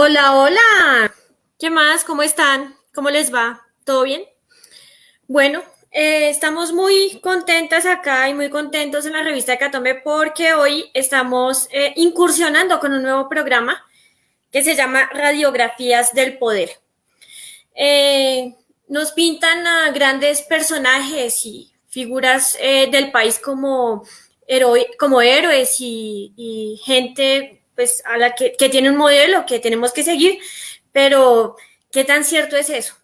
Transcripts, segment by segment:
Hola, hola. ¿Qué más? ¿Cómo están? ¿Cómo les va? ¿Todo bien? Bueno, eh, estamos muy contentas acá y muy contentos en la revista de Catombe porque hoy estamos eh, incursionando con un nuevo programa que se llama Radiografías del Poder. Eh, nos pintan a grandes personajes y figuras del país como, como héroes y gente pues a la que, tiene un modelo que tenemos que seguir, pero ¿qué tan cierto es eso?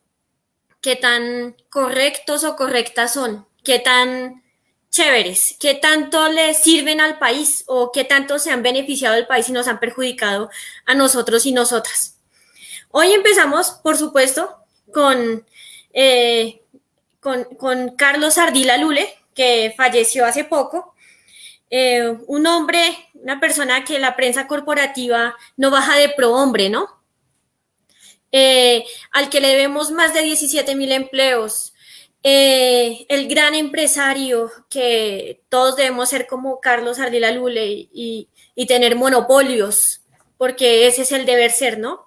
¿Qué tan correctos o correctas son? ¿Qué tan chéveres? ¿Qué tanto le sirven al país o qué tanto se han beneficiado del país y nos han perjudicado a nosotros y nosotras? Hoy empezamos, por supuesto, con, eh, con, con, Carlos Ardila Lule, que falleció hace poco. Eh, un hombre una persona que la prensa corporativa no baja de pro-hombre, ¿no? Eh, al que le debemos más de 17 mil empleos, eh, el gran empresario que todos debemos ser como Carlos Ardila Lule y, y, tener monopolios, porque ese es el deber ser, ¿no?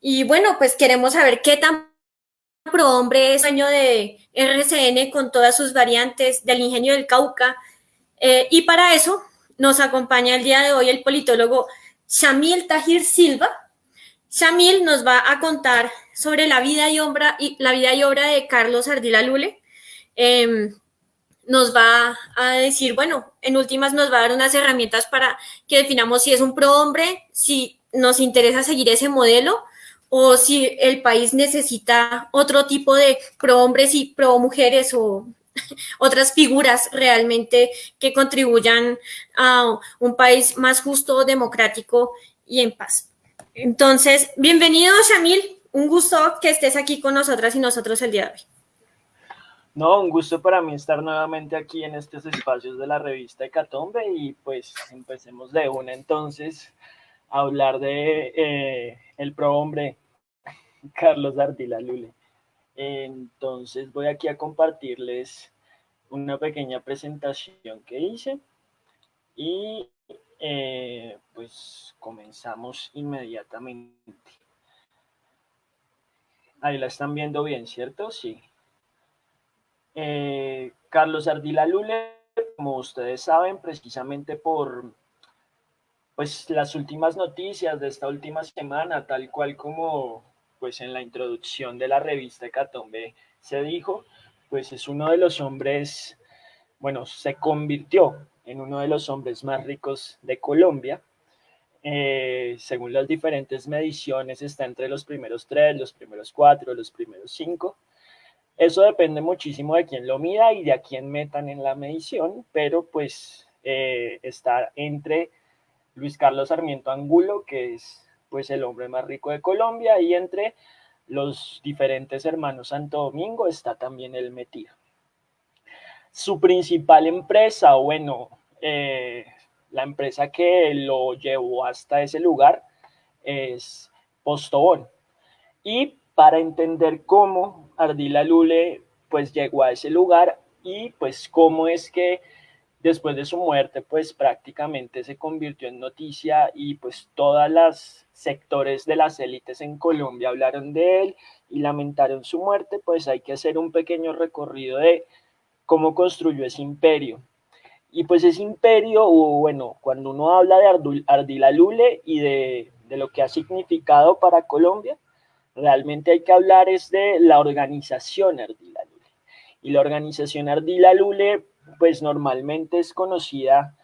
Y bueno, pues queremos saber qué tan pro hombre es año de RCN con todas sus variantes del ingenio del Cauca. Eh, y para eso nos acompaña el día de hoy el politólogo Shamil Tahir Silva. Shamil nos va a contar sobre la vida y obra, y, la vida y obra de Carlos Ardila Lule. Em, nos va a decir, bueno, en últimas nos va a dar unas herramientas para que definamos si es un pro hombre, si nos interesa seguir ese modelo o si el país necesita otro tipo de pro hombres y pro mujeres o otras figuras realmente que contribuyan a un país más justo, democrático y en paz. Entonces, bienvenido, Shamil. Un gusto que estés aquí con nosotras y nosotros el día de hoy. No, un gusto para mí estar nuevamente aquí en estos espacios de la revista Hecatombe y pues empecemos de una entonces a hablar de eh, el prohombre Carlos Ardila Lule. Entonces voy aquí a compartirles una pequeña presentación que hice y eh, pues comenzamos inmediatamente. Ahí la están viendo bien, ¿cierto? Sí. Eh, Carlos Ardila Lule, como ustedes saben, precisamente por pues las últimas noticias de esta última semana, tal cual como pues en la introducción de la revista Catombe se dijo, pues es uno de los hombres, bueno, se convirtió en uno de los hombres más ricos de Colombia. Eh, según las diferentes mediciones, está entre los primeros tres, los primeros cuatro, los primeros cinco. Eso depende muchísimo de quién lo mida y de a quién metan en la medición, pero pues eh, está entre Luis Carlos Sarmiento Angulo, que es pues el hombre más rico de Colombia y entre los diferentes hermanos Santo Domingo está también el metido. Su principal empresa, bueno, eh, la empresa que lo llevó hasta ese lugar es Postobón. Y para entender cómo Ardila Lule pues llegó a ese lugar y pues cómo es que después de su muerte, pues prácticamente se convirtió en noticia y pues todas las sectores de las élites en Colombia hablaron de él y lamentaron su muerte, pues hay que hacer un pequeño recorrido de cómo construyó ese imperio. Y pues ese imperio, bueno, cuando uno habla de Ardila Lule y de, de lo que ha significado para Colombia, realmente hay que hablar es de la organización Ardila Lule. Y la organización Ardila Lule pues normalmente es conocida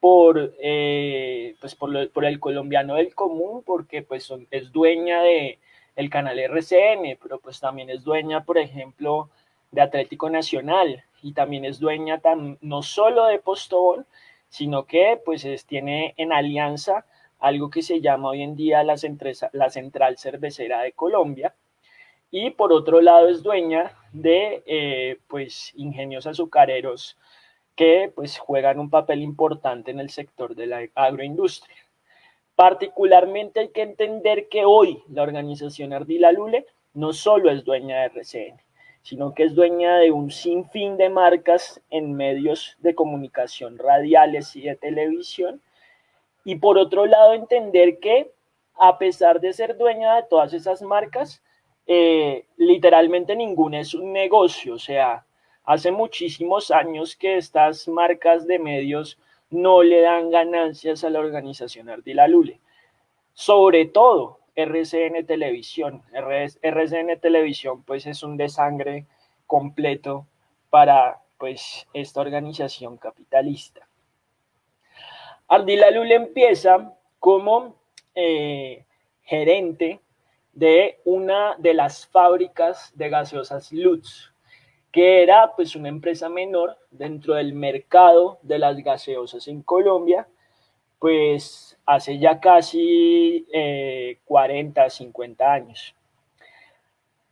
por, eh, pues por, por, el colombiano del común, porque pues es dueña de el canal RCN, pero pues también es dueña, por ejemplo, de Atlético Nacional y también es dueña no solo de Postobón, sino que pues tiene en alianza algo que se llama hoy en día la, la Central Cervecera de Colombia, y por otro lado es dueña de eh, pues ingenios azucareros que pues juegan un papel importante en el sector de la agroindustria. Particularmente hay que entender que hoy la organización Ardila Lule no solo es dueña de RCN, sino que es dueña de un sinfín de marcas en medios de comunicación radiales y de televisión. Y por otro lado entender que a pesar de ser dueña de todas esas marcas, eh, literalmente ninguna es un negocio, o sea, hace muchísimos años que estas marcas de medios no le dan ganancias a la organización Ardila Lule. Sobre todo RCN Televisión. RCN Televisión pues es un desangre completo para pues esta organización capitalista. Ardila Lule empieza como eh, gerente de una de las fábricas de gaseosas Lutz, que era pues una empresa menor dentro del mercado de las gaseosas en Colombia, pues hace ya casi 40, eh, 50 años.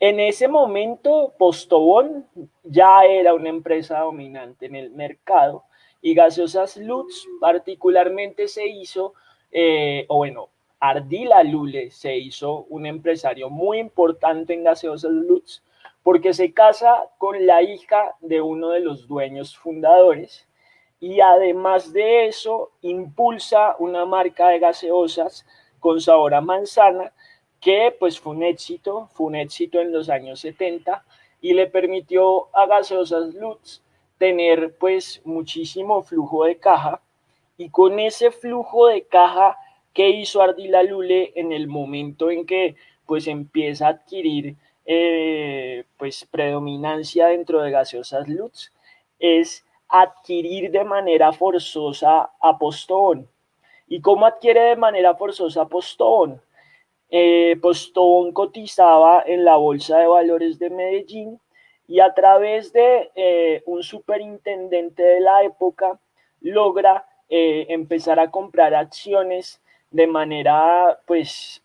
En ese momento, Postobón ya era una empresa dominante en el mercado y Gaseosas Lutz particularmente se hizo, eh, o bueno, Ardila Lule se hizo un empresario muy importante en Gaseosas Lutz porque se casa con la hija de uno de los dueños fundadores y además de eso impulsa una marca de gaseosas con sabor a manzana que pues fue un éxito, fue un éxito en los años 70 y le permitió a Gaseosas Lutz tener pues muchísimo flujo de caja y con ese flujo de caja ¿Qué hizo Ardila Lule en el momento en que pues empieza a adquirir eh, pues predominancia dentro de gaseosas Lutz? Es adquirir de manera forzosa a Postobón. ¿Y cómo adquiere de manera forzosa Postobón? Eh, Postobón cotizaba en la Bolsa de Valores de Medellín y a través de eh, un superintendente de la época logra empezar a comprar acciones de manera, pues,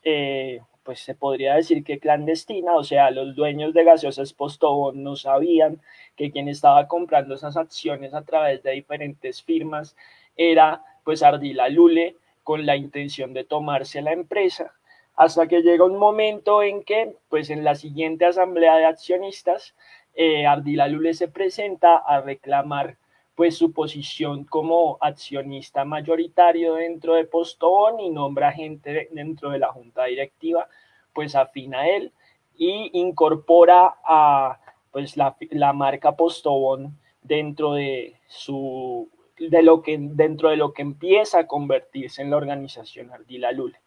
pues se podría decir que clandestina, o sea, los dueños de gaseosas Postobón no sabían que quien estaba comprando esas acciones a través de diferentes firmas era pues Ardila Lule con la intención de tomarse la empresa, hasta que llega un momento en que pues en la siguiente asamblea de accionistas eh, Ardila Lule se presenta a reclamar pues su posición como accionista mayoritario dentro de Postobón y nombra gente dentro de la junta directiva pues afina él y incorpora a pues la, la marca Postobón dentro de su de lo que dentro de lo que empieza a convertirse en la organización Ardila Lule.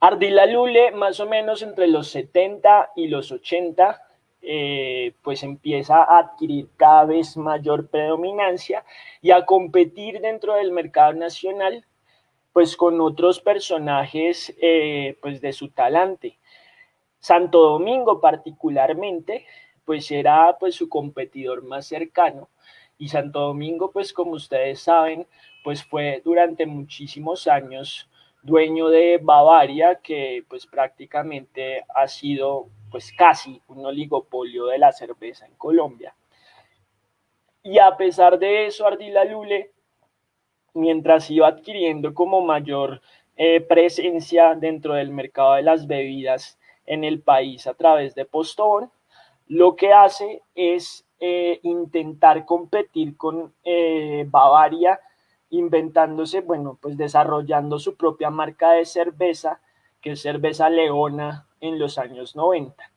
Ardila Lule más o menos entre los 70 y los 80 eh, pues empieza a adquirir cada vez mayor predominancia y a competir dentro del mercado nacional pues con otros personajes eh, pues de su talante. Santo Domingo particularmente pues era pues su competidor más cercano y Santo Domingo pues como ustedes saben pues fue durante muchísimos años dueño de Bavaria que pues prácticamente ha sido pues casi un oligopolio de la cerveza en Colombia. Y a pesar de eso, Ardila Lule, mientras iba adquiriendo como mayor eh, presencia dentro del mercado de las bebidas en el país a través de Postobón, lo que hace es eh, intentar competir con eh, Bavaria, inventándose, bueno, pues desarrollando su propia marca de cerveza, que es cerveza Leona en los años 90.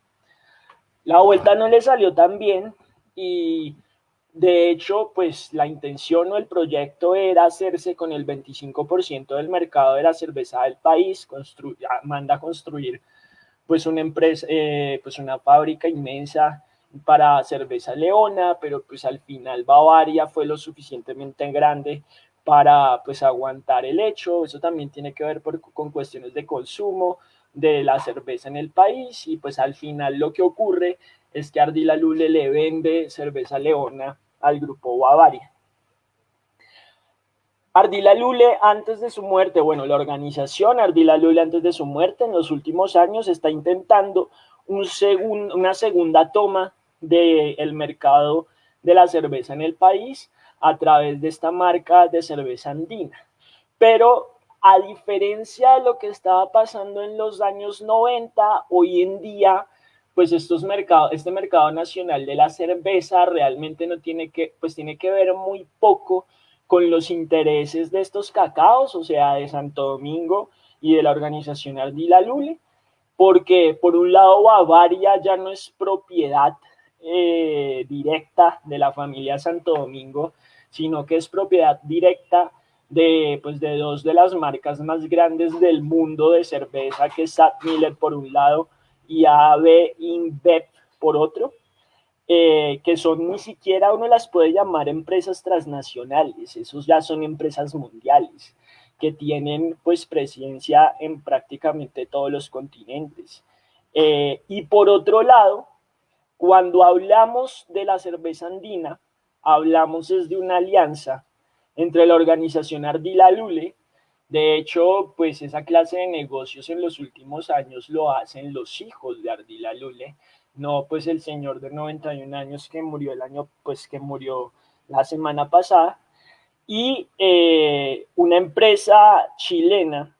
La vuelta no le salió tan bien y de hecho, pues la intención o el proyecto era hacerse con el 25% del mercado de la cerveza del país, manda a construir pues una empresa, eh, pues una fábrica inmensa para cerveza Leona, pero pues al final Bavaria fue lo suficientemente grande para pues aguantar el hecho, eso también tiene que ver con cuestiones de consumo, de la cerveza en el país y pues al final lo que ocurre es que Ardila Lule le vende cerveza Leona al grupo Bavaria. Ardila Lule antes de su muerte, bueno, la organización Ardila Lule antes de su muerte en los últimos años está intentando un una segunda toma del mercado de la cerveza en el país a través de esta marca de cerveza andina. Pero a diferencia de lo que estaba pasando en los años 90, hoy en día, pues estos mercados, este mercado nacional de la cerveza realmente no tiene que, pues tiene que ver muy poco con los intereses de estos cacaos, o sea, de Santo Domingo y de la organización Ardila Lule, porque por un lado Bavaria ya no es propiedad eh, directa de la familia Santo Domingo, sino que es propiedad directa de, pues, de dos de las marcas más grandes del mundo de cerveza, que es Sat Miller por un lado y AB InBev por otro, eh, que son ni siquiera uno las puede llamar empresas transnacionales, esos ya son empresas mundiales que tienen pues presencia en prácticamente todos los continentes. Eh, y por otro lado, cuando hablamos de la cerveza andina, hablamos de una alianza entre la organización Ardila Lule, de hecho, pues esa clase de negocios en los últimos años lo hacen los hijos de Ardila Lule, no pues el señor de 91 años que murió el año, pues que murió la semana pasada, y eh, una empresa chilena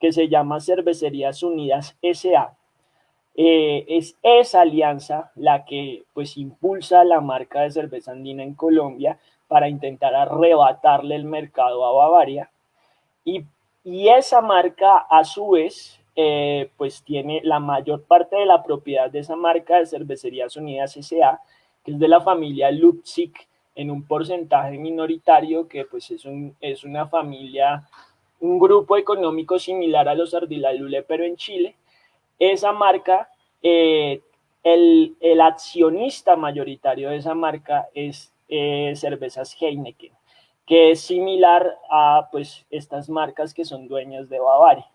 que se llama Cervecerías Unidas SA. Eh, es esa alianza la que pues impulsa la marca de cerveza andina en Colombia para intentar arrebatarle el mercado a Bavaria. Y, y esa marca a su vez eh, pues tiene la mayor parte de la propiedad de esa marca de Cervecerías Unidas S.A., que es de la familia Lupzig, en un porcentaje minoritario, que pues es, un, es una familia, un grupo económico similar a los Ardilalule, pero en Chile. Esa marca, eh, el, el, accionista mayoritario de esa marca es eh, Cervezas Heineken, que es similar a pues estas marcas que son dueñas de Bavaria.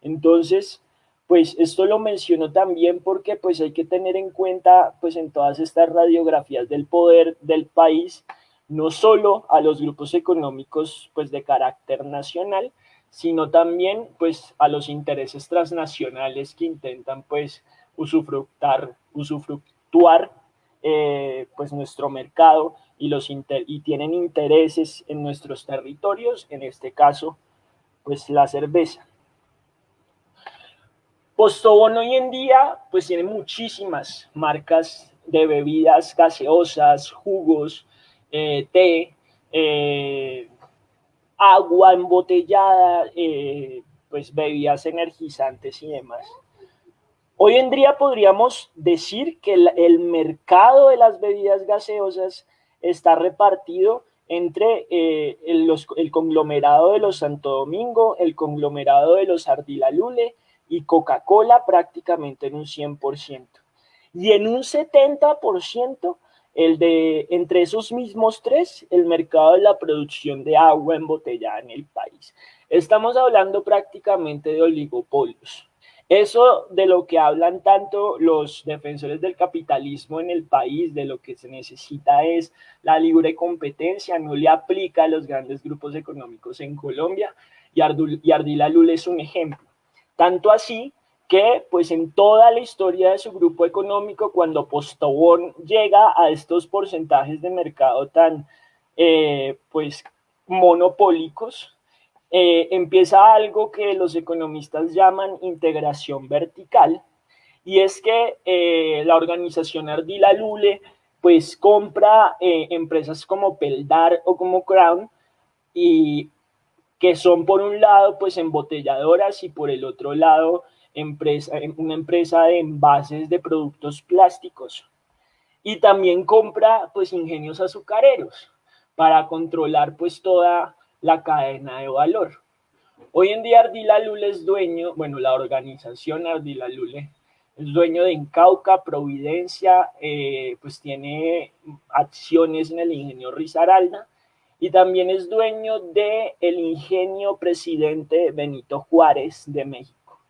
Entonces, pues esto lo menciono también porque pues hay que tener en cuenta pues en todas estas radiografías del poder del país, no solo a los grupos económicos pues de carácter nacional, sino también pues a los intereses transnacionales que intentan pues usufructar, usufructuar eh, pues nuestro mercado y, los y tienen intereses en nuestros territorios, en este caso pues la cerveza. Postobón hoy en día pues tiene muchísimas marcas de bebidas gaseosas, jugos, eh, té, eh, agua embotellada, eh, pues bebidas energizantes y demás. Hoy en día podríamos decir que el, mercado de las bebidas gaseosas está repartido entre el, el, conglomerado de los Santo Domingo, el conglomerado de los Ardila Lule, y Coca-Cola prácticamente en un 100%. Y en un 70%, el de, entre esos mismos tres, el mercado de la producción de agua embotellada en el país. Estamos hablando prácticamente de oligopolios. Eso de lo que hablan tanto los defensores del capitalismo en el país, de lo que se necesita es la libre competencia, no le aplica a los grandes grupos económicos en Colombia y, Ardila Lula es un ejemplo. Tanto así que pues en toda la historia de su grupo económico, cuando Postobón llega a estos porcentajes de mercado tan eh, pues monopólicos, eh, empieza algo que los economistas llaman integración vertical, y es que eh, la organización Ardila Lule pues compra empresas como Peldar o como Crown y que son por un lado pues embotelladoras y por el otro lado empresa, una empresa de envases de productos plásticos. Y también compra pues ingenios azucareros para controlar pues toda la cadena de valor. Hoy en día Ardila Lule es dueño, bueno, la organización Ardila Lule es dueño de Incauca, Providencia, eh, pues tiene acciones en el ingenio Risaralda y también es dueño del el ingenio presidente Benito Juárez de México.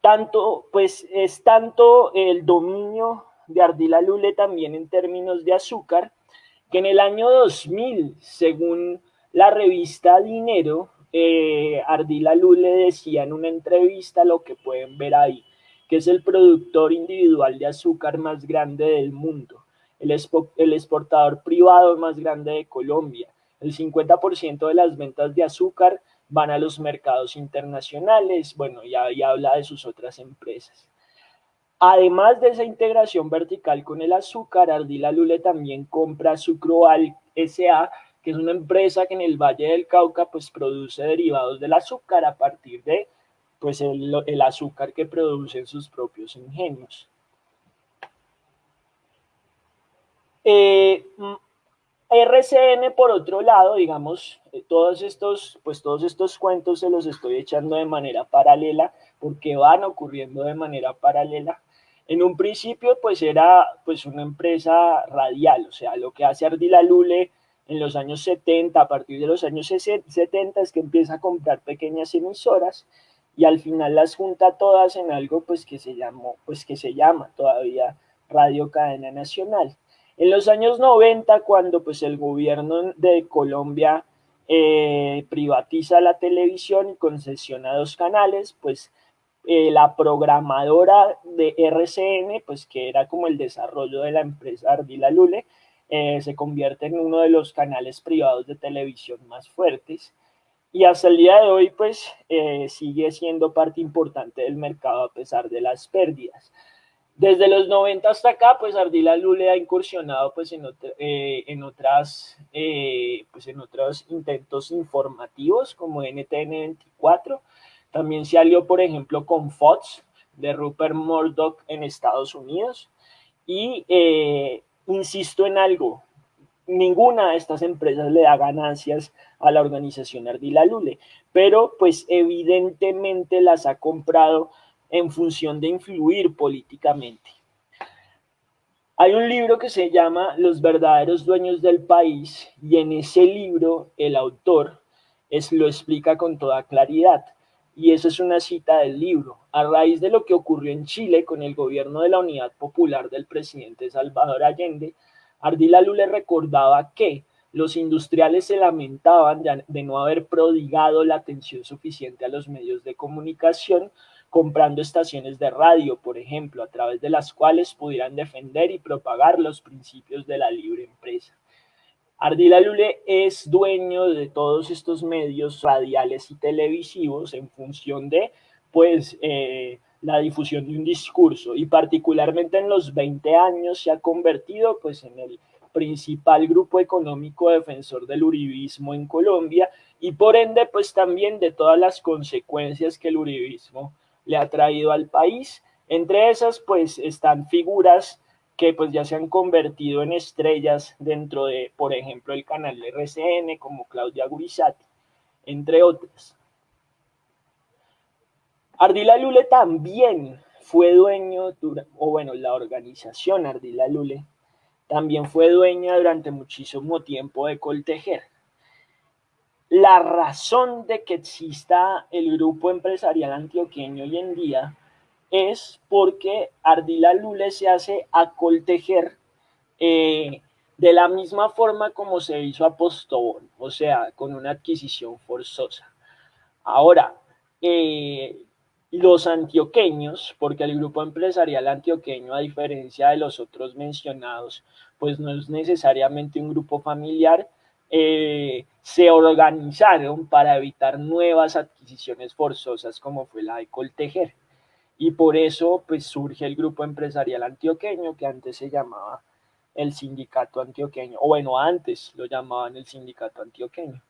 Tanto, pues es tanto el dominio de Ardila Lule también en términos de azúcar, que en el año 2000, según la revista Dinero, eh, Ardila Lule decía en una entrevista lo que pueden ver ahí, que es el productor individual de azúcar más grande del mundo el, exportador privado más grande de Colombia. El 50% de las ventas de azúcar van a los mercados internacionales, bueno, ya, habla de sus otras empresas. Además de esa integración vertical con el azúcar, Ardila Lule también compra Sucroal S.A., que es una empresa que en el Valle del Cauca pues produce derivados del azúcar a partir de pues el, azúcar que producen sus propios ingenios. Eh, RCN, por otro lado, digamos, eh, todos estos, pues todos estos cuentos se los estoy echando de manera paralela porque van ocurriendo de manera paralela. En un principio, pues era pues una empresa radial, o sea, lo que hace Ardila Lule en los años 70, a partir de los años 70 es que empieza a comprar pequeñas emisoras y al final las junta todas en algo pues que se llamó, pues que se llama todavía Radio Cadena Nacional. En los años 90, cuando pues el gobierno de Colombia eh, privatiza la televisión y concesiona dos canales, pues eh, la programadora de RCN, pues que era como el desarrollo de la empresa Ardila Lule, eh, se convierte en uno de los canales privados de televisión más fuertes y hasta el día de hoy pues sigue siendo parte importante del mercado a pesar de las pérdidas. Desde los 90 hasta acá, pues Ardila Lule ha incursionado pues en, eh, otras, eh, pues en otros intentos informativos como NTN 24. También se alió, por ejemplo, con Fox de Rupert Murdoch en Estados Unidos. Y eh, insisto en algo, ninguna de estas empresas le da ganancias a la organización Ardila Lule, pero pues evidentemente las ha comprado en función de influir políticamente. Hay un libro que se llama Los verdaderos dueños del país y en ese libro el autor es, lo explica con toda claridad. Y esa es una cita del libro. A raíz de lo que ocurrió en Chile con el gobierno de la Unidad Popular del presidente Salvador Allende, Ardila Lule recordaba que los industriales se lamentaban de no haber prodigado la atención suficiente a los medios de comunicación comprando estaciones de radio, por ejemplo, a través de las cuales pudieran defender y propagar los principios de la libre empresa. Ardila Lule es dueño de todos estos medios radiales y televisivos en función de, pues, eh, la difusión de un discurso y particularmente en los 20 años se ha convertido, pues, en el principal grupo económico defensor del uribismo en Colombia y por ende, pues, también de todas las consecuencias que el uribismo le ha traído al país. Entre esas, pues, están figuras que pues ya se han convertido en estrellas dentro de, por ejemplo, el canal RCN, como Claudia Gurizati, entre otras. Ardila Lule también fue dueño, o bueno, la organización Ardila Lule también fue dueña durante muchísimo tiempo de Coltejer. La razón de que exista el grupo empresarial antioqueño hoy en día es porque Ardila Lule se hace a coltejer eh, de la misma forma como se hizo a Postobón, o sea, con una adquisición forzosa. Ahora, eh, los antioqueños, porque el grupo empresarial antioqueño, a diferencia de los otros mencionados, pues no es necesariamente un grupo familiar, eh, se organizaron para evitar nuevas adquisiciones forzosas como fue la de Coltejer. Y por eso pues surge el grupo empresarial antioqueño que antes se llamaba el sindicato antioqueño, o bueno, antes lo llamaban el sindicato antioqueño.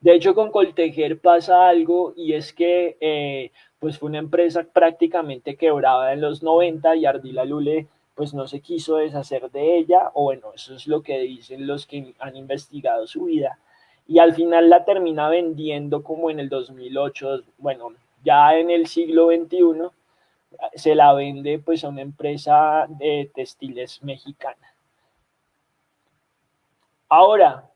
De hecho, con Coltejer pasa algo y es que eh, pues fue una empresa prácticamente quebrada en los 90 y Ardila Lule pues no se quiso deshacer de ella, o bueno, eso es lo que dicen los que han investigado su vida, y al final la termina vendiendo como en el 2008, bueno, ya en el siglo XXI, se la vende pues a una empresa de textiles mexicana. Ahora,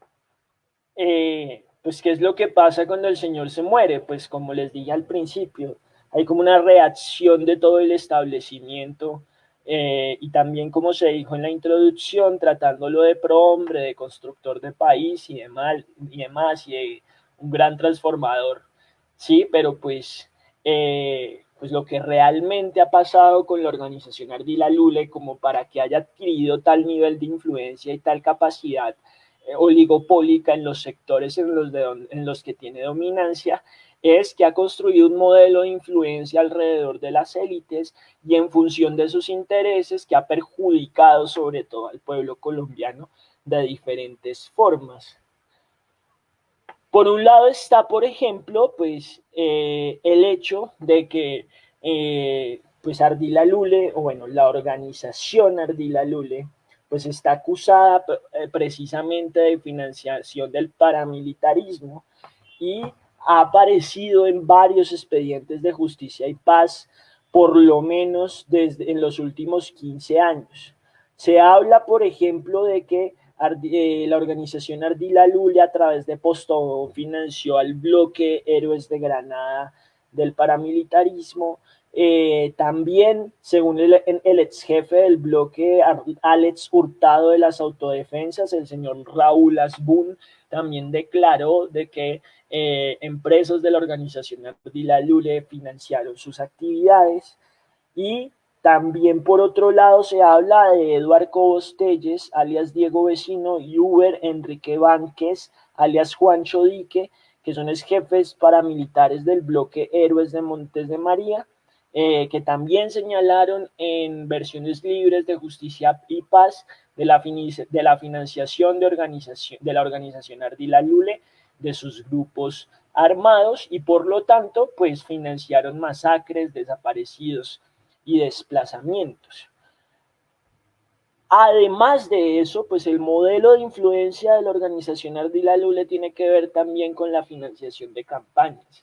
eh, pues ¿qué es lo que pasa cuando el señor se muere? Pues como les dije al principio, hay como una reacción de todo el establecimiento eh, y también como se dijo en la introducción, tratándolo de pro-hombre, de constructor de país y demás, y, demás, y un gran transformador, sí, pero pues, eh, pues lo que realmente ha pasado con la organización Ardila Lule como para que haya adquirido tal nivel de influencia y tal capacidad eh, oligopólica en los sectores en los, en los que tiene dominancia, es que ha construido un modelo de influencia alrededor de las élites y en función de sus intereses que ha perjudicado sobre todo al pueblo colombiano de diferentes formas. Por un lado está, por ejemplo, pues eh, el hecho de que eh, pues Ardila Lule, o bueno, la organización Ardila Lule, pues está acusada eh, precisamente de financiación del paramilitarismo y ha aparecido en varios expedientes de justicia y paz, por lo menos desde en los últimos 15 años. Se habla, por ejemplo, de que eh, la organización Ardila Lule a través de Postobón financió al bloque Héroes de Granada del paramilitarismo. Eh, también, según el, ex jefe del bloque, Alex Hurtado de las Autodefensas, el señor Raúl Asbun, también declaró de que eh, empresas de la organización Ardila Lule financiaron sus actividades y también por otro lado se habla de Eduardo Cobos alias Diego Vecino, y Uber Enrique Vánquez, alias Juancho Dique, que son los jefes paramilitares del bloque Héroes de Montes de María, eh, que también señalaron en versiones libres de Justicia y Paz de la, de la financiación de, organización, de la organización Ardila Lule, de sus grupos armados y por lo tanto pues financiaron masacres, desaparecidos, y desplazamientos. Además de eso, pues el modelo de influencia de la organización Ardila Lule tiene que ver también con la financiación de campañas.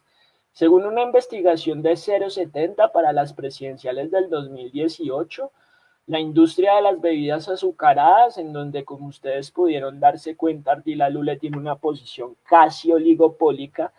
Según una investigación de 070 para las presidenciales del 2018, la industria de las bebidas azucaradas, en donde como ustedes pudieron darse cuenta, Ardila Lule tiene una posición casi oligopólica,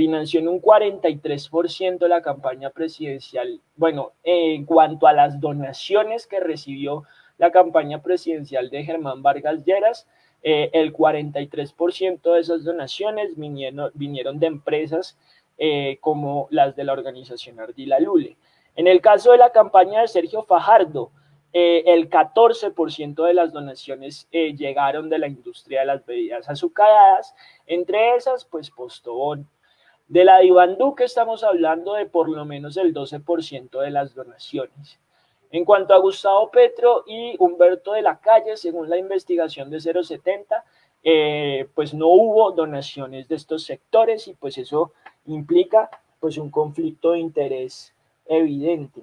financió en un 43% la campaña presidencial. Bueno, en cuanto a las donaciones que recibió la campaña presidencial de Germán Vargas Lleras, eh, el 43% de esas donaciones vinieron, vinieron de empresas eh, como las de la organización Ardila Lule. En el caso de la campaña de Sergio Fajardo, eh, el 14% de las donaciones llegaron de la industria de las bebidas azucaradas, entre esas, pues Postobón, de la Iván Duque estamos hablando de por lo menos el 12% de las donaciones. En cuanto a Gustavo Petro y Humberto de la Calle, según la investigación de 070, eh, pues no hubo donaciones de estos sectores y pues eso implica pues un conflicto de interés evidente.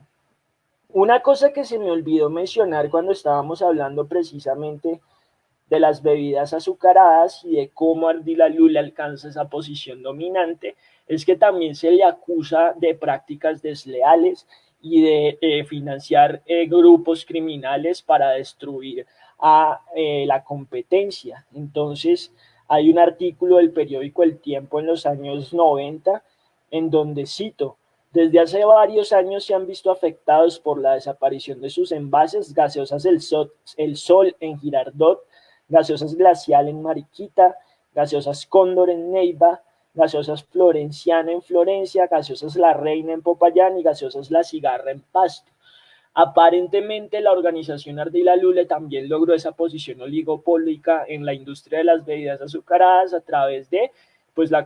Una cosa que se me olvidó mencionar cuando estábamos hablando precisamente de las bebidas azucaradas y de cómo Ardila Lula alcanza esa posición dominante es que también se le acusa de prácticas desleales y de financiar eh, grupos criminales para destruir a eh, la competencia. Entonces, hay un artículo del periódico El Tiempo en los años 90 en donde cito, desde hace varios años se han visto afectados por la desaparición de sus envases gaseosas El Sol, el Sol en Girardot, gaseosas Glacial en Mariquita, gaseosas Cóndor en Neiva, gaseosas Florenciana en Florencia, gaseosas La Reina en Popayán y gaseosas La Cigarra en Pasto. Aparentemente la organización Ardila Lule también logró esa posición oligopólica en la industria de las bebidas azucaradas a través de pues, la,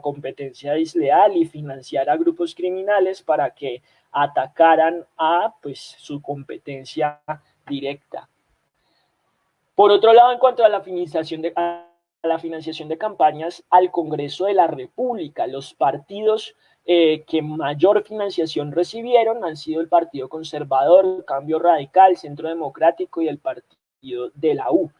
competencia desleal y financiar a grupos criminales para que atacaran a pues, su competencia directa. Por otro lado, en cuanto a la financiación de, la financiación de campañas al Congreso de la República. Los partidos eh, que mayor financiación recibieron han sido el Partido Conservador, Cambio Radical, Centro Democrático y el Partido de la U.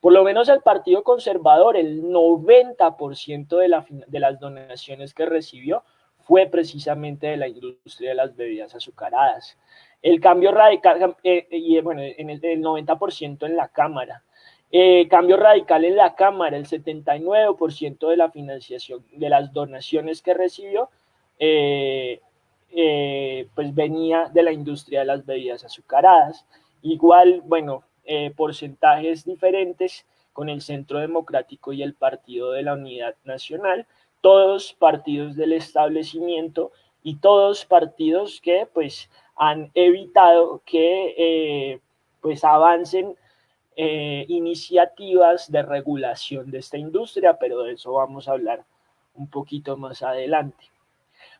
Por lo menos el Partido Conservador, el 90% de, de las donaciones que recibió fue precisamente de la industria de las bebidas azucaradas. El cambio radical, eh, y bueno, en el, el 90% en la Cámara. Eh, cambio radical en la Cámara, el 79% de la financiación, de las donaciones que recibió, eh, eh, pues venía de la industria de las bebidas azucaradas. Igual, bueno, porcentajes diferentes con el Centro Democrático y el Partido de la Unidad Nacional, todos partidos del establecimiento y todos partidos que pues han evitado que pues avancen eh, iniciativas de regulación de esta industria, pero de eso vamos a hablar un poquito más adelante.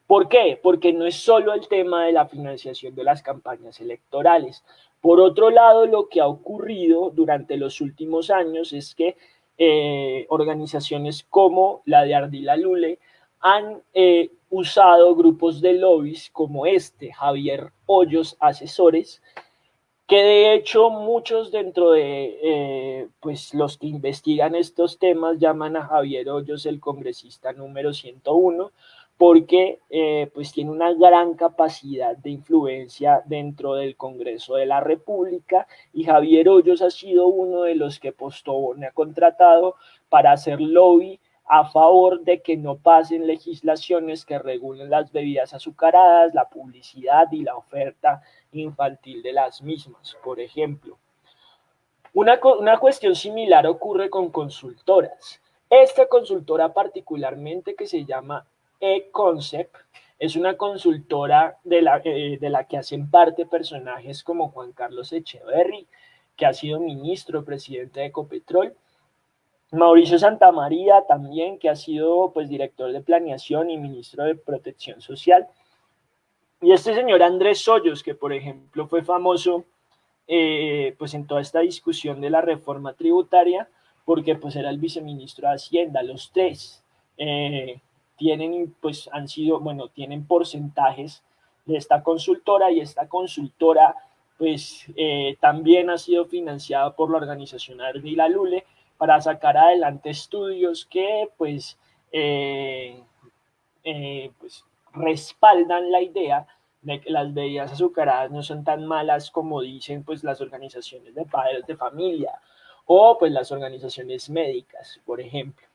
¿Por qué? Porque no es solo el tema de la financiación de las campañas electorales. Por otro lado, lo que ha ocurrido durante los últimos años es que eh, organizaciones como la de Ardila Lule han eh, usado grupos de lobbies como este, Javier Hoyos Asesores, que de hecho muchos dentro de eh, pues los que investigan estos temas llaman a Javier Hoyos el congresista número 101, porque eh, pues tiene una gran capacidad de influencia dentro del Congreso de la República y Javier Hoyos ha sido uno de los que Postobón ha contratado para hacer lobby a favor de que no pasen legislaciones que regulen las bebidas azucaradas, la publicidad y la oferta infantil de las mismas, por ejemplo. Una, una cuestión similar ocurre con consultoras. Esta consultora particularmente que se llama eConcept es una consultora de la, eh, de la que hacen parte personajes como Juan Carlos Echeverry, que ha sido ministro, presidente de Ecopetrol, Mauricio Santamaría también, que ha sido pues director de planeación y ministro de protección social. Y este señor Andrés Hoyos, que por ejemplo fue famoso eh, pues en toda esta discusión de la reforma tributaria, porque pues era el viceministro de Hacienda, los tres eh, tienen pues han sido, bueno, tienen porcentajes de esta consultora y esta consultora pues eh, también ha sido financiada por la organización Ardila Lule, para sacar adelante estudios que pues, eh, eh, pues respaldan la idea de que las bebidas azucaradas no son tan malas como dicen pues las organizaciones de padres de familia o pues las organizaciones médicas, por ejemplo.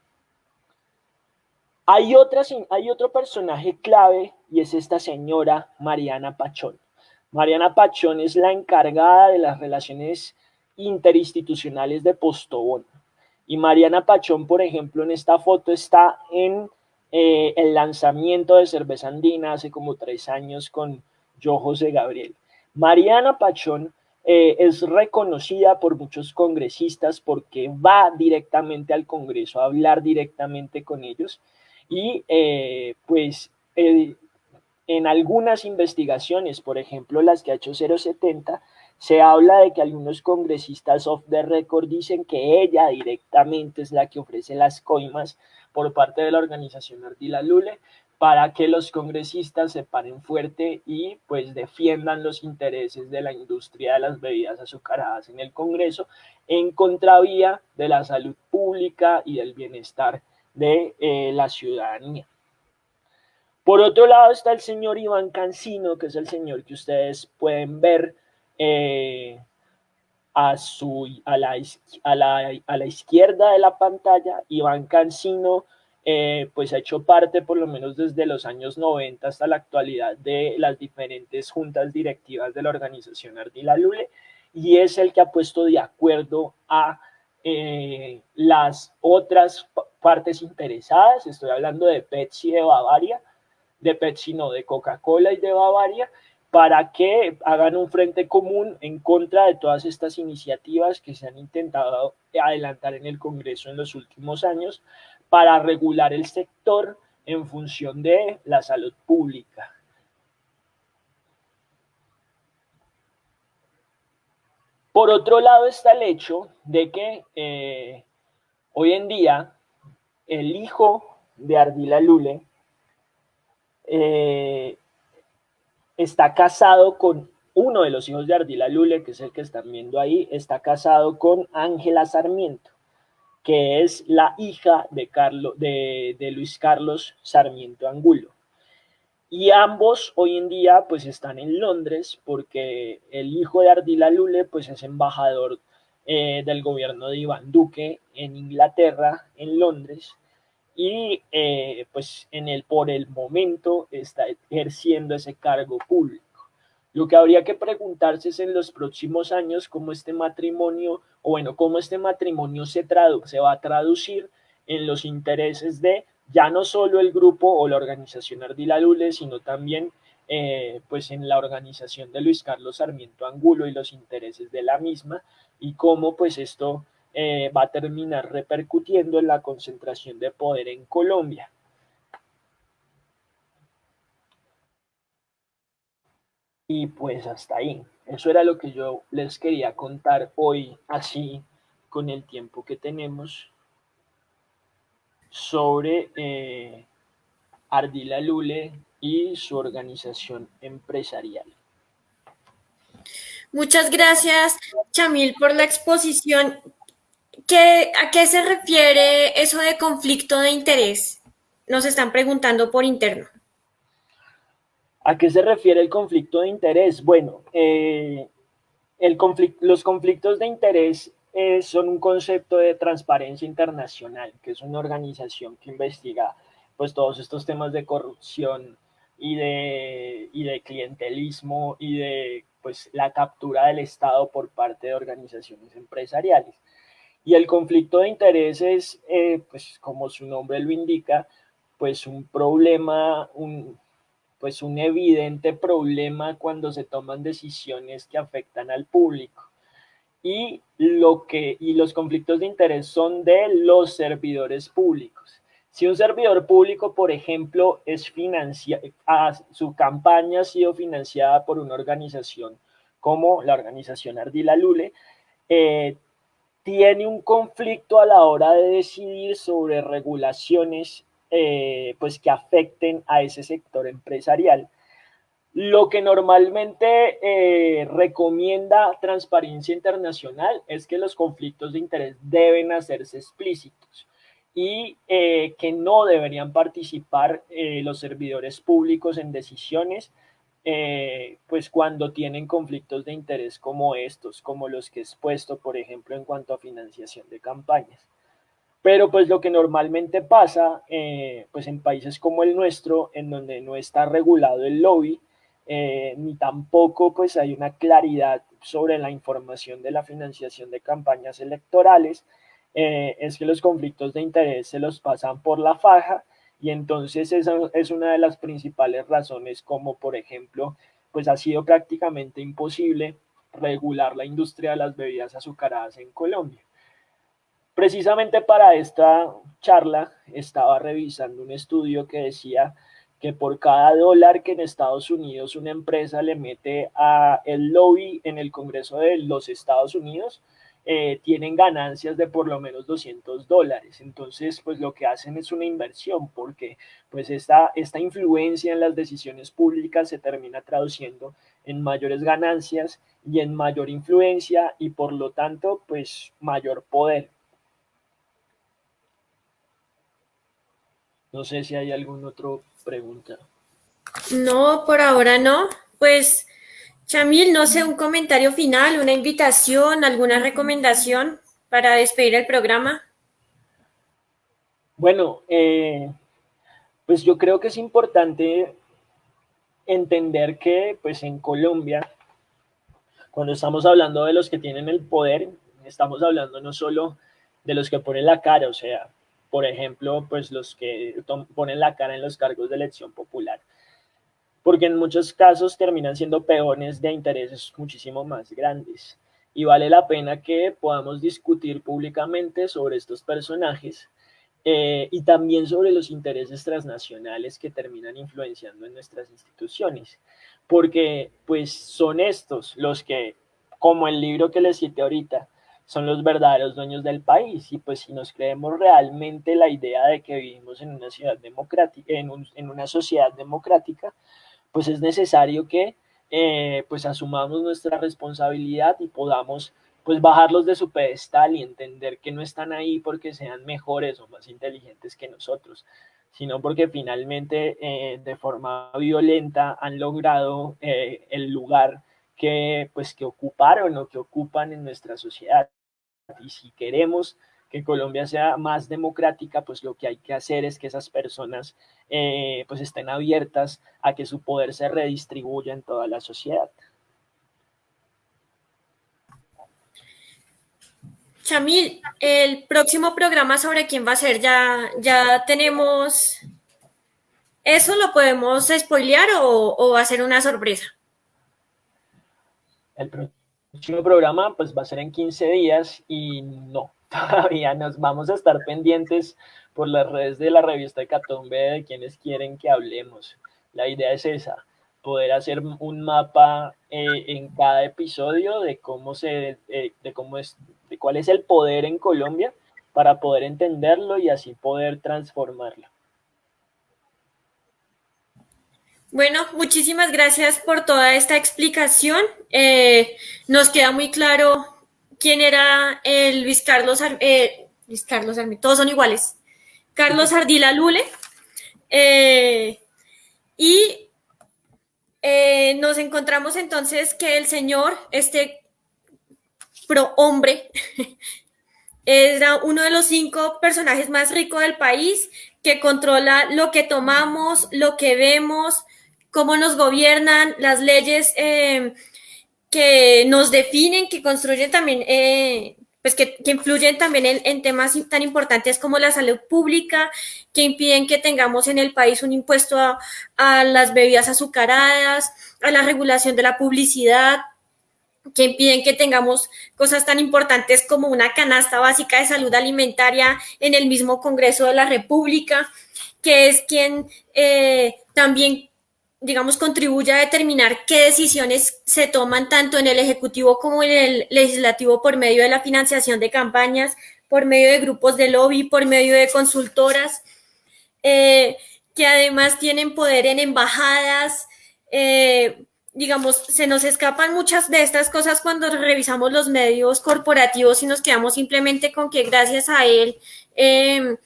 Hay, otras, hay otro personaje clave y es esta señora Mariana Pachón. Mariana Pachón es la encargada de las relaciones interinstitucionales de Postobón. Y Mariana Pachón, por ejemplo, en esta foto está en eh, el lanzamiento de Cerveza Andina hace como tres años con yo, José Gabriel. Mariana Pachón eh, es reconocida por muchos congresistas porque va directamente al Congreso a hablar directamente con ellos y eh, pues en algunas investigaciones, por ejemplo las que ha hecho 070, se habla de que algunos congresistas off the record dicen que ella directamente es la que ofrece las coimas por parte de la organización Ardila Lule para que los congresistas se paren fuerte y pues defiendan los intereses de la industria de las bebidas azucaradas en el Congreso en contravía de la salud pública y del bienestar de eh, la ciudadanía. Por otro lado está el señor Iván Cancino, que es el señor que ustedes pueden ver eh, a, su, a, la, a, la, a la izquierda de la pantalla, Iván Cancino, eh, pues ha hecho parte por lo menos desde los años 90 hasta la actualidad de las diferentes juntas directivas de la organización Ardila Lule y es el que ha puesto de acuerdo a eh, las otras partes interesadas, estoy hablando de Pepsi de Bavaria, de Pepsi no, de Coca-Cola y de Bavaria, para que hagan un frente común en contra de todas estas iniciativas que se han intentado adelantar en el Congreso en los últimos años para regular el sector en función de la salud pública. Por otro lado está el hecho de que eh, hoy en día el hijo de Ardila Lule eh, está casado con uno de los hijos de Ardila Lule, que es el que están viendo ahí, está casado con Ángela Sarmiento, que es la hija de, Luis Carlos Sarmiento Angulo. Y ambos hoy en día pues están en Londres porque el hijo de Ardila Lule pues es embajador eh, del gobierno de Iván Duque en Inglaterra, en Londres, y eh, pues en el, por el momento está ejerciendo ese cargo público. Lo que habría que preguntarse es en los próximos años cómo este matrimonio, o bueno, cómo este matrimonio se, se va a traducir en los intereses de ya no solo el grupo o la organización Ardila Lule, sino también eh, pues en la organización de Luis Carlos Sarmiento Angulo y los intereses de la misma, y cómo pues esto eh, va a terminar repercutiendo en la concentración de poder en Colombia. Y pues hasta ahí. Eso era lo que yo les quería contar hoy, así con el tiempo que tenemos. sobre eh, Ardila Lule y su organización empresarial. Muchas gracias, Chamil, por la exposición. ¿Qué, ¿A qué se refiere eso de conflicto de interés? Nos están preguntando por interno. ¿A qué se refiere el conflicto de interés? Bueno, eh, los conflictos de interés eh, son un concepto de transparencia internacional, que es una organización que investiga pues todos estos temas de corrupción y de, y de clientelismo y de pues la captura del Estado por parte de organizaciones empresariales. Y el conflicto de intereses, eh, pues como su nombre lo indica, pues un problema, un, pues un evidente problema cuando se toman decisiones que afectan al público. Y, lo que, y los conflictos de interés son de los servidores públicos. Si un servidor público, por ejemplo, es financiado, su campaña ha sido financiada por una organización como la organización Ardila Lule, eh, tiene un conflicto a la hora de decidir sobre regulaciones eh, pues que afecten a ese sector empresarial. Lo que normalmente eh, recomienda Transparencia Internacional es que los conflictos de interés deben hacerse explícitos y eh, que no deberían participar los servidores públicos en decisiones pues cuando tienen conflictos de interés como estos, como los que he expuesto, por ejemplo, en cuanto a financiación de campañas. Pero pues lo que normalmente pasa, eh, pues en países como el nuestro, en donde no está regulado el lobby, eh, ni tampoco pues hay una claridad sobre la información de la financiación de campañas electorales, eh, es que los conflictos de interés se los pasan por la faja y entonces esa es una de las principales razones como por ejemplo pues ha sido prácticamente imposible regular la industria de las bebidas azucaradas en Colombia. Precisamente para esta charla estaba revisando un estudio que decía que por cada dólar que en Estados Unidos una empresa le mete a el lobby en el Congreso de los Estados Unidos, eh, tienen ganancias de por lo menos 200 dólares. Entonces, pues lo que hacen es una inversión porque pues esta, esta influencia en las decisiones públicas se termina traduciendo en mayores ganancias y en mayor influencia y por lo tanto, pues mayor poder. No sé si hay alguna otra pregunta. No, por ahora no. Pues, Chamil, no sé, un comentario final, una invitación, alguna recomendación para despedir el programa. Bueno, eh, pues yo creo que es importante entender que pues en Colombia, cuando estamos hablando de los que tienen el poder, estamos hablando no solo de los que ponen la cara, o sea, por ejemplo, pues los que ponen la cara en los cargos de elección popular, porque en muchos casos terminan siendo peones de intereses muchísimo más grandes. Y vale la pena que podamos discutir públicamente sobre estos personajes eh, y también sobre los intereses transnacionales que terminan influenciando en nuestras instituciones, porque pues son estos los que, como el libro que les cité ahorita, son los verdaderos dueños del país. Y pues si nos creemos realmente la idea de que vivimos en una ciudad democrática, en, una sociedad democrática, pues es necesario que eh, pues asumamos nuestra responsabilidad y podamos pues bajarlos de su pedestal y entender que no están ahí porque sean mejores o más inteligentes que nosotros, sino porque finalmente eh, de forma violenta han logrado eh, el lugar que pues que ocuparon o que ocupan en nuestra sociedad. Y si queremos que Colombia sea más democrática, pues lo que hay que hacer es que esas personas eh, pues estén abiertas a que su poder se redistribuya en toda la sociedad. Chamil, el próximo programa sobre quién va a ser, ya, ya tenemos, ¿eso lo podemos spoilear o, o va a ser una sorpresa? El próximo programa pues va a ser en 15 días y no, todavía nos vamos a estar pendientes por las redes de la revista Catombe de quienes quieren que hablemos. La idea es esa, poder hacer un mapa eh, en cada episodio de cómo se, eh, de cómo es, de cuál es el poder en Colombia para poder entenderlo y así poder transformarlo. Bueno, muchísimas gracias por toda esta explicación. Eh, nos queda muy claro quién era el Luis Carlos, eh, Luis Carlos todos son iguales. Carlos Ardila Lule. Eh, y nos encontramos entonces que el señor, este pro hombre, era uno de los cinco personajes más ricos del país que controla lo que tomamos, lo que vemos, cómo nos gobiernan, las leyes eh, que nos definen, que construyen también, eh, pues que, influyen también en, temas tan importantes como la salud pública, que impiden que tengamos en el país un impuesto a, las bebidas azucaradas, a la regulación de la publicidad, que impiden que tengamos cosas tan importantes como una canasta básica de salud alimentaria en el mismo Congreso de la República, que es quien eh, también digamos, contribuye a determinar qué decisiones se toman tanto en el Ejecutivo como en el Legislativo por medio de la financiación de campañas, por medio de grupos de lobby, por medio de consultoras, eh, que además tienen poder en embajadas. Eh, digamos, se nos escapan muchas de estas cosas cuando revisamos los medios corporativos y nos quedamos simplemente con que gracias a él eh,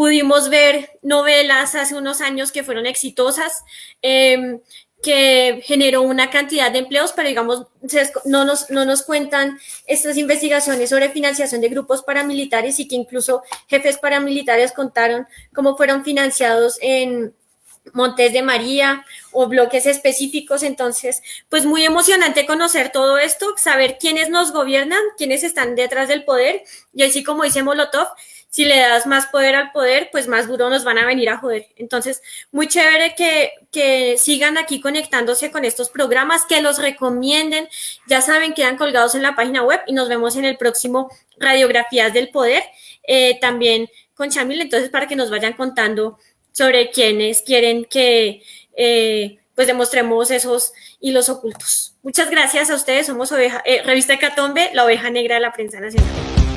Pudimos ver novelas hace unos años que fueron exitosas, em, que generó una cantidad de empleos, pero digamos, no nos, no nos cuentan estas investigaciones sobre financiación de grupos paramilitares y que incluso jefes paramilitares contaron cómo fueron financiados en Montes de María o bloques específicos. Entonces, pues muy emocionante conocer todo esto, saber quiénes nos gobiernan, quiénes están detrás del poder. Y así como dice Molotov, si le das más poder al poder, pues más duro nos van a venir a joder. Entonces, muy chévere que, que sigan aquí conectándose con estos programas, que los recomienden. Ya saben, quedan colgados en la página web y nos vemos en el próximo Radiografías del Poder, eh, también con Chamil, entonces para que nos vayan contando sobre quienes quieren que eh, pues demostremos esos hilos ocultos. Muchas gracias a ustedes, somos oveja, eh, Revista Catombe, la oveja negra de la prensa nacional.